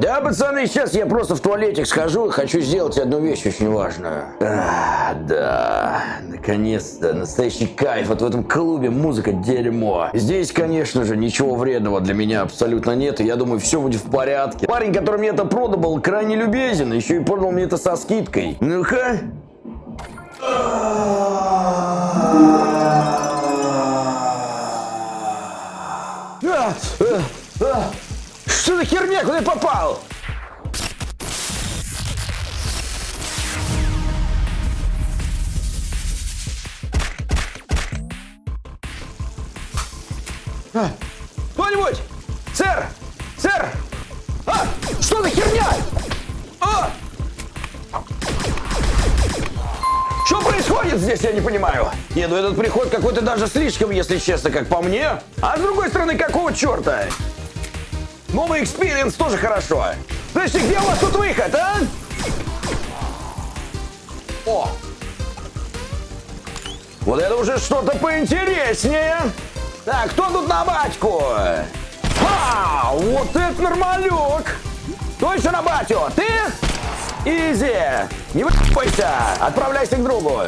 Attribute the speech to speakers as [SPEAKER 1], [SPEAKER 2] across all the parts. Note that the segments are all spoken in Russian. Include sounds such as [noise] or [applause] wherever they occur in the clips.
[SPEAKER 1] Да, пацаны, сейчас я просто в туалетик схожу и хочу сделать одну вещь очень важную. А, да, наконец-то, настоящий кайф. Вот в этом клубе музыка дерьмо. Здесь, конечно же, ничего вредного для меня абсолютно нет, и я думаю, все будет в порядке. Парень, который мне это продал, был крайне любезен, еще и продал мне это со скидкой. Ну-ка. Что за херня? Куда я попал? А, Кто-нибудь? Сэр! Сэр! А! Что за херня? А! Что происходит здесь, я не понимаю. Не, ну этот приход какой-то даже слишком, если честно, как по мне. А с другой стороны, какого черта? Новый experience тоже хорошо. Слушайте, где у вас тут выход, а? О! Вот это уже что-то поинтереснее. Так, кто тут на батьку? Ха! Вот это нормалек! Точно на батю? Ты? Easy! Не рыпайся! Отправляйся к другу!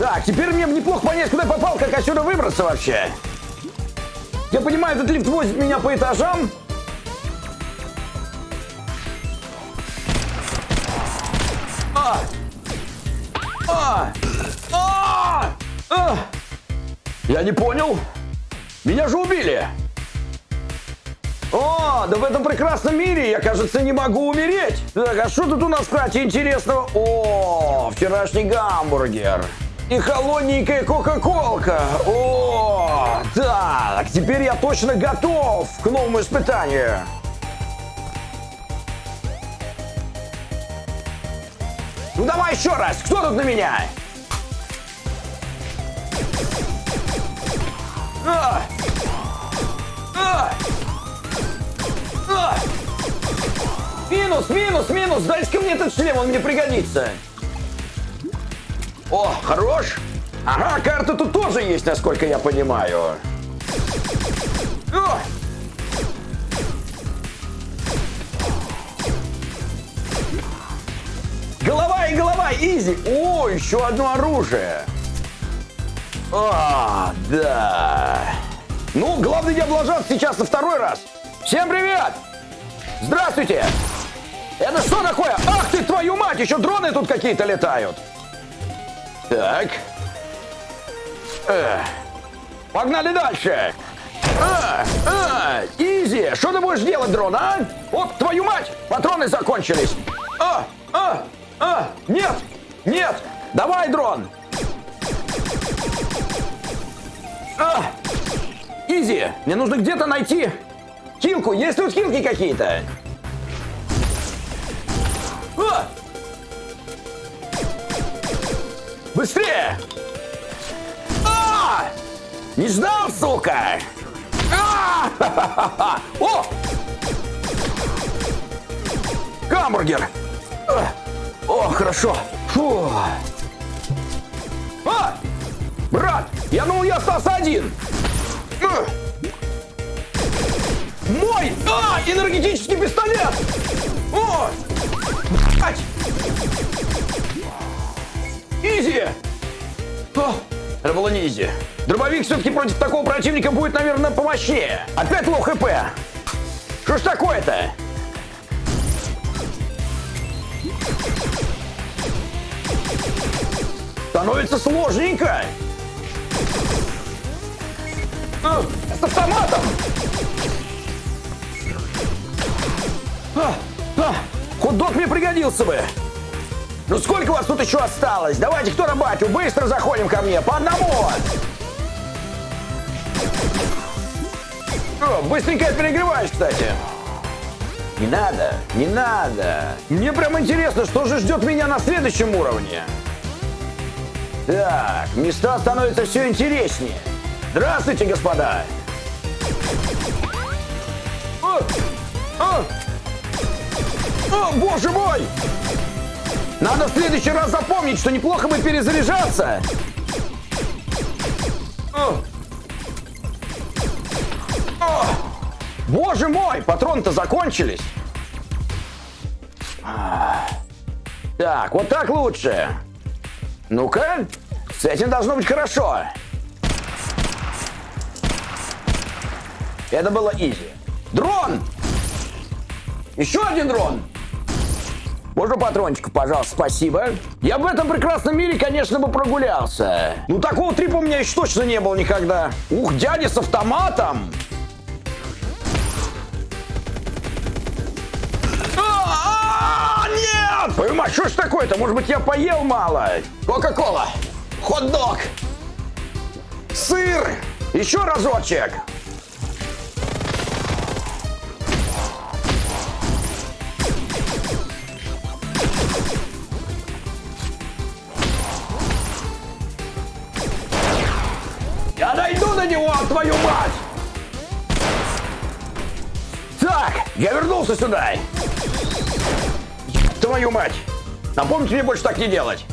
[SPEAKER 1] Так, теперь мне неплохо понять, куда я попал, как отсюда выбраться вообще. Я понимаю, этот лифт возит меня по этажам. А! А! А! А! Я не понял. Меня же убили. О, да в этом прекрасном мире я, кажется, не могу умереть. Так, а что тут у нас, кстати, интересного? О, вчерашний гамбургер. И холодненькая кока-колка. О, так, теперь я точно готов к новому испытанию. Ну давай еще раз, кто тут на меня? А! А! А! Минус, минус, минус, дайте-ка мне этот шлем, он мне пригодится. О, хорош. Ага, карта тут тоже есть, насколько я понимаю. О! Голова и голова, изи. О, еще одно оружие. А, да. Ну, главное не облажаться сейчас на второй раз. Всем привет! Здравствуйте! Это что такое? Ах ты, твою мать, еще дроны тут какие-то летают. Так. Э. Погнали дальше. А, а, изи, что ты будешь делать, дрон, а? Вот, твою мать, патроны закончились. А, а, а, нет, нет, давай, дрон. А, изи, мне нужно где-то найти хилку. Есть тут хилки какие-то? А! Быстрее! А! Не ждал, сука! А! [laughs] О! Гамбургер! О, хорошо! Фу! А! Брат, я думал, я остался один! А! Мой! А! Энергетический пистолет! О! Блять! Easy! О, это было не easy. Дробовик все-таки против такого противника будет, наверное, помощнее. Опять low HP. Что ж такое-то? Становится сложненько. А, с автоматом. А, а, хот-дог мне пригодился бы. Ну сколько вас тут еще осталось? Давайте, кто на батю? Быстро заходим ко мне, по одному! О, быстренько перегреваешь, кстати. Не надо, не надо. Мне прям интересно, что же ждет меня на следующем уровне. Так, места становятся все интереснее. Здравствуйте, господа. О, о, о, боже мой! Надо в следующий раз запомнить, что неплохо бы перезаряжаться. Боже мой, патроны-то закончились. Так, вот так лучше. Ну-ка, с этим должно быть хорошо. Это было изи. Дрон! Еще один дрон! Можно патрончиков, пожалуйста, спасибо. Я в этом прекрасном мире, конечно, бы прогулялся. Ну, такого трипа у меня еще точно не было никогда. Ух, дядя с автоматом! А, нет! Понимаешь, что ж такое-то? Может быть, я поел мало? Кока-кола, хот-дог, сыр, еще разочек. Я вернулся сюда. Твою мать! Напомните мне больше так не делать.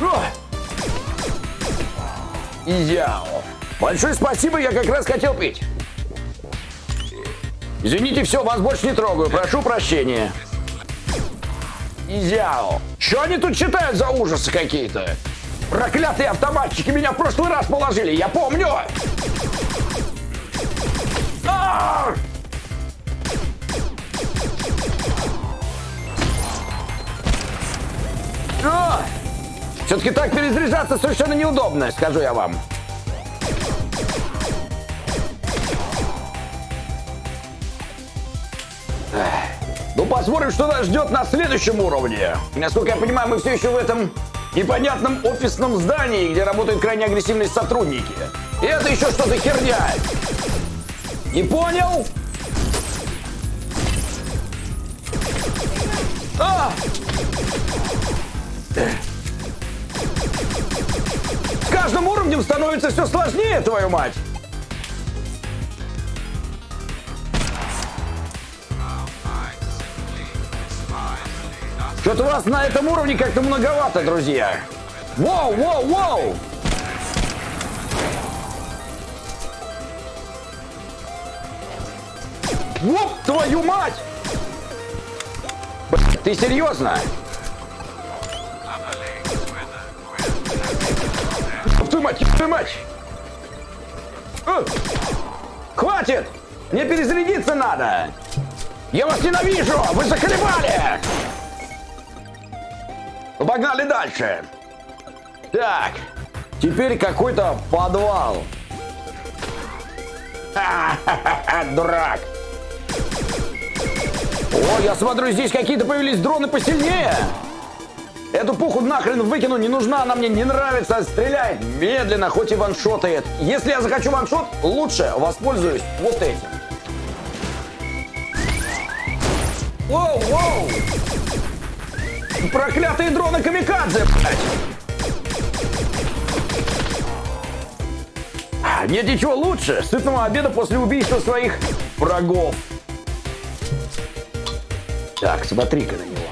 [SPEAKER 1] О! Изяо. Большое спасибо, я как раз хотел пить. Извините, все, вас больше не трогаю. Прошу прощения. Изяо. Что они тут читают за ужасы какие-то? Проклятые автоматчики меня в прошлый раз положили, я помню! Все-таки так перезаряжаться совершенно неудобно, скажу я вам. Ну, посмотрим, что нас ждет на следующем уровне. Насколько я понимаю, мы все еще в этом непонятном офисном здании, где работают крайне агрессивные сотрудники. И это еще что-то херня. Не понял? А! С каждым уровнем становится все сложнее, твою мать. Что-то вас на этом уровне как-то многовато, друзья. Воу, воу, воу! Воп, твою мать! Ты серьезно? Мать, твою мать! Э! Хватит! Мне перезарядиться надо! Я вас ненавижу! Вы заколебали! Ну, погнали дальше. Так, теперь какой-то подвал. Ха-ха-ха, [laughs] дурак. О, я смотрю, здесь какие-то появились дроны посильнее. Эту пуху нахрен выкину, не нужна, она мне не нравится, стреляет медленно, хоть и ваншотает. Если я захочу ваншот, лучше воспользуюсь вот этим. Воу, воу! Проклятые дроны камикадзе, блядь! Нет ничего лучше сытного обеда после убийства своих врагов. Так, смотри-ка на него.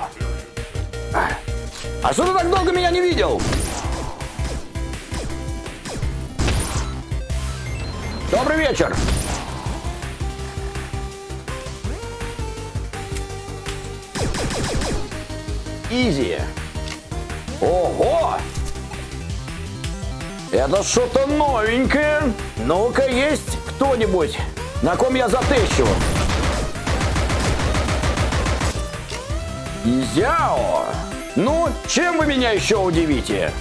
[SPEAKER 1] А что ты так долго меня не видел? Добрый вечер. Изи. Ого! Это что-то новенькое. Ну-ка, есть кто-нибудь, на ком я затыщу? Изяо! Ну, чем вы меня еще удивите?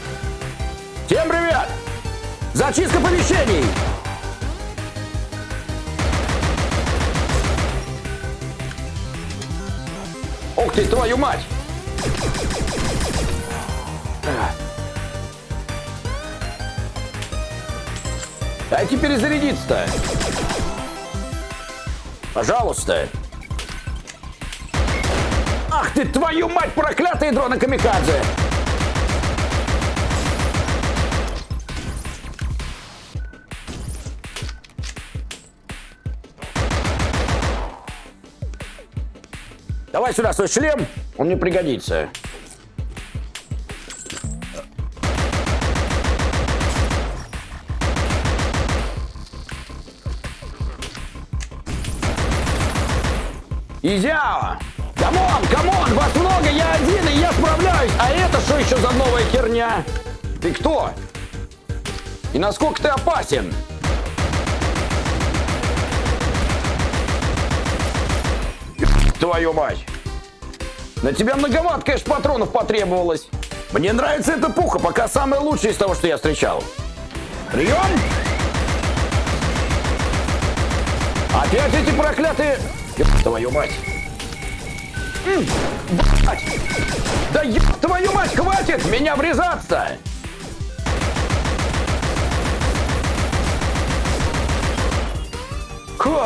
[SPEAKER 1] Всем привет! Зачистка помещений! Ух ты, твою мать! Дайте перезарядиться-то. Пожалуйста. Ах ты, твою мать, проклятые дроны камикадзе! Давай сюда свой шлем, он мне пригодится. Изяо! Come on, come on, вас много, я один, и я справляюсь. А это что еще за новая херня? Ты кто? И насколько ты опасен? Твою мать! На тебя многовато, конечно, патронов потребовалось. Мне нравится эта пуха, пока самая лучшая из того, что я встречал. Прием! Опять эти проклятые... Твою мать! Да ёб твою мать, хватит меня врезаться! Фу,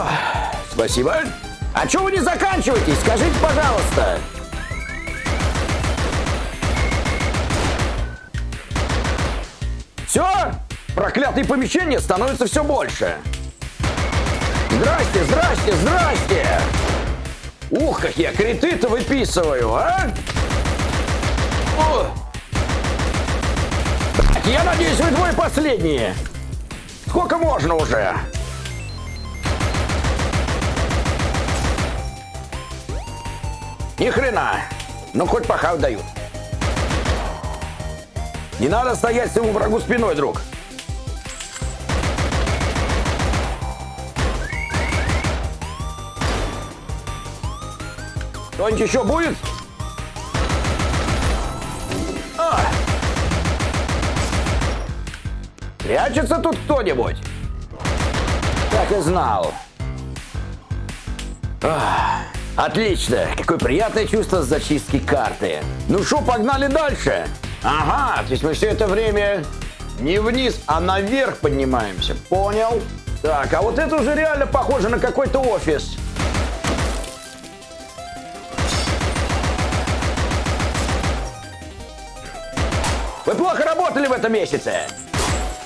[SPEAKER 1] Спасибо. А чё вы не заканчиваетесь? Скажите, пожалуйста. Все? Проклятые помещения становятся все больше. Здрасте, здрасте, здрасте! Как я криты-то выписываю, а? О! Я надеюсь, вы двое последние. Сколько можно уже? Ни хрена. Ну, хоть пахав дают. Не надо стоять своему врагу спиной, друг. Кто-нибудь еще будет? А! Прячется тут кто-нибудь? Так и знал. Ах, отлично. Какое приятное чувство зачистки карты. Ну что, погнали дальше? Ага, то есть мы все это время не вниз, а наверх поднимаемся. Понял? Так, а вот это уже реально похоже на какой-то офис. Вы плохо работали в этом месяце.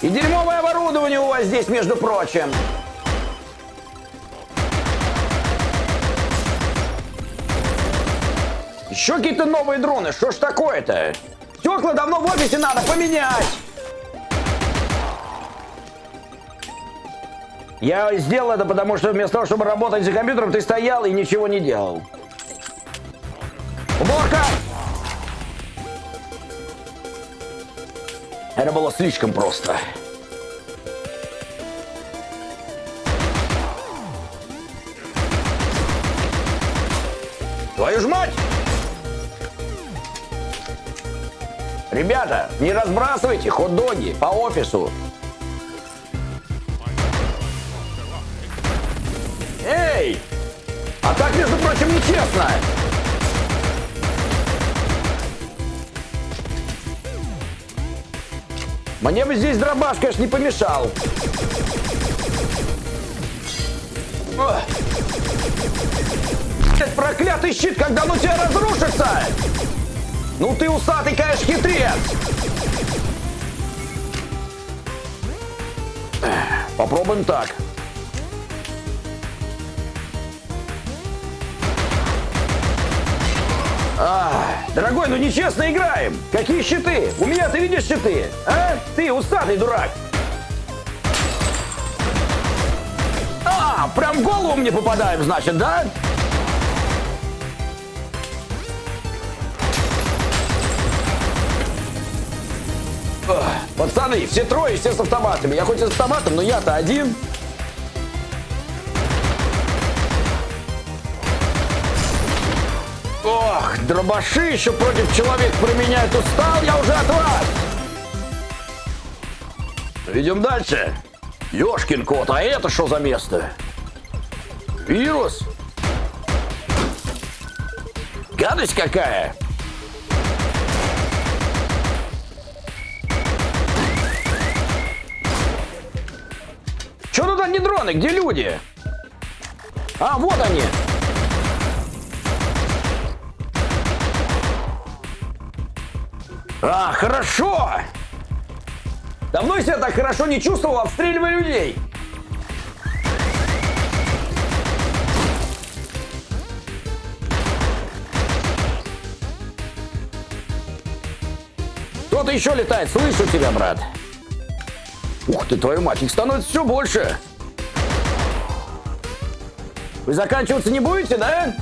[SPEAKER 1] И дерьмовое оборудование у вас здесь, между прочим. Еще какие-то новые дроны. Что ж такое-то? Стекла давно в офисе надо поменять. Я сделал это, потому что вместо того, чтобы работать за компьютером, ты стоял и ничего не делал. Уборка! Это было слишком просто. Твою ж мать! Ребята, не разбрасывайте хот-доги по офису. Эй! А так, между прочим, нечестно. Мне бы здесь дробаш, конечно, не помешал. Этот проклятый щит, когда он у тебя разрушится! Ну ты усатый, конечно, хитрец! Попробуем так. Дорогой, ну нечестно играем. Какие щиты? У меня ты видишь щиты? А? Ты усатый дурак. А, прям в голову мне попадаем, значит, да? Пацаны, все трое, все с автоматами. Я хоть и с автоматом, но я-то один. Ох, дробаши еще против человека применяют. Устал я уже от вас. Идем дальше. Ёшкин кот, а это что за место? Вирус? Гадость какая? Че тут одни дроны? Где люди? А, вот они. А, хорошо! Давно я себя так хорошо не чувствовал, обстреливая людей. Кто-то еще летает, слышу тебя, брат. Ух ты, твою мать, их становится все больше. Вы заканчиваться не будете, да?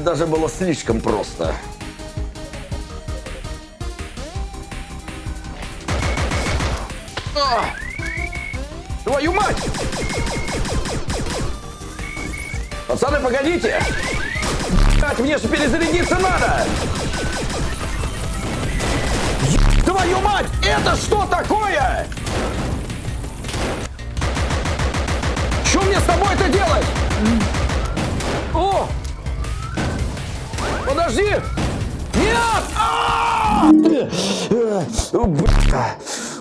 [SPEAKER 1] Даже было слишком просто. А! Твою мать! Пацаны, погодите! Блять, мне же перезарядиться надо! Твою мать! Это что такое? Что мне с тобой это делать? О! Подожди! Нет! А!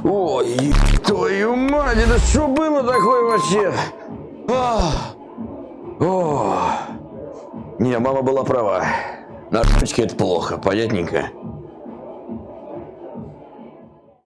[SPEAKER 1] Ой, твою мать, это что было такое вообще? А! О! Не, мама была права. На это плохо, понятненько.